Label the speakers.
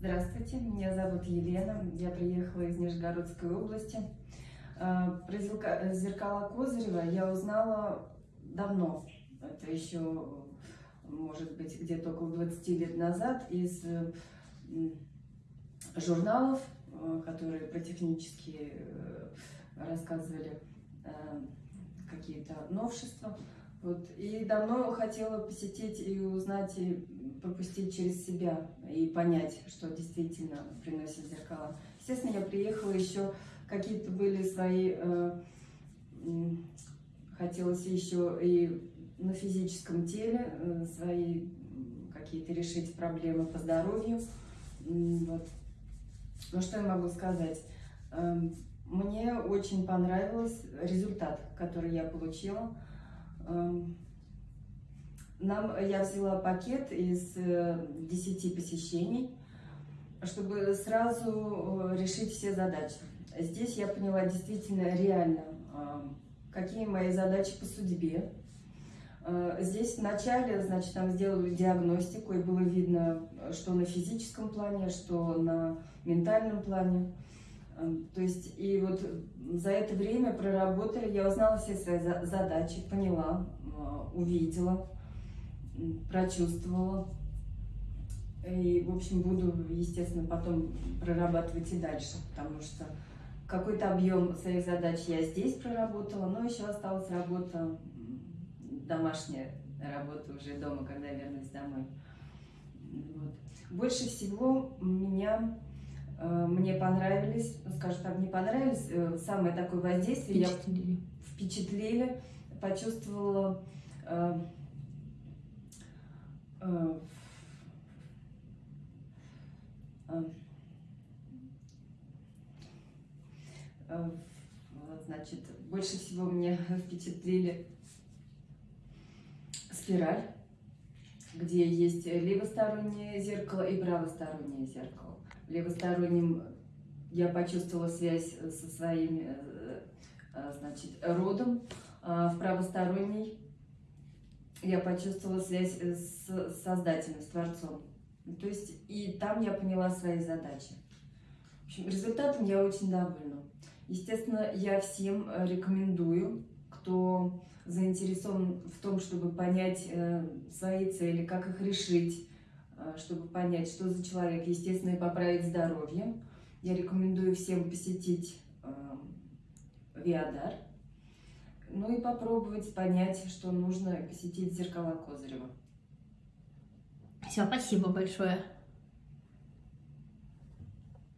Speaker 1: Здравствуйте, меня зовут Елена, я приехала из Нижегородской области. Э, про зеркала Козырева я узнала давно, это еще, может быть, где-то около 20 лет назад, из журналов, э, которые про технические э, рассказывали какие-то новшества. Вот. И давно хотела посетить и узнать, и пропустить через себя, и понять, что действительно приносит зеркала. Естественно, я приехала еще, какие-то были свои, э, хотелось еще и на физическом теле э, свои какие-то решить проблемы по здоровью. Вот. Ну, что я могу сказать? Э, мне очень понравился результат, который я получила. Эм, нам, я взяла пакет из 10 э, посещений, чтобы сразу э, решить все задачи. Здесь я поняла действительно реально, какие мои задачи по судьбе. Э, здесь вначале, значит, там сделали диагностику, и было видно, что на физическом плане, что на ментальном плане. То есть, и вот за это время проработали, я узнала все свои задачи, поняла, э, увидела, прочувствовала. И, в общем, буду, естественно, потом прорабатывать и дальше, потому что какой-то объем своих задач я здесь проработала, но еще осталась работа, домашняя работа уже дома, когда вернусь домой. Вот. Больше всего меня Э, мне понравились, скажем так, не понравились, э, самое такое воздействие,
Speaker 2: впечатлили.
Speaker 1: я впечатлили, почувствовала э, значит, больше всего мне впечатлили спираль, где есть левостороннее зеркало и правостороннее зеркало. Левосторонним я почувствовала связь со своим э, э, значит, родом, а в правосторонней я почувствовала связь с Создателем, с Творцом. То есть и там я поняла свои задачи. В общем, результатом я очень довольна. Естественно, я всем рекомендую, кто заинтересован в том, чтобы понять э, свои цели, как их решить, Э, чтобы понять, что за человек, естественно, и поправить здоровье. Я рекомендую всем посетить э, Виадар, ну и попробовать понять, что нужно посетить зеркала Козырева.
Speaker 2: Все, спасибо большое.